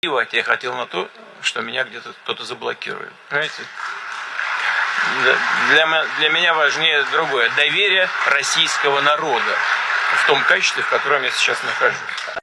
плевать я хотел на то, что меня где-то кто-то заблокирует. Понимаете? Для, для меня важнее другое. Доверие российского народа в том качестве, в котором я сейчас нахожусь.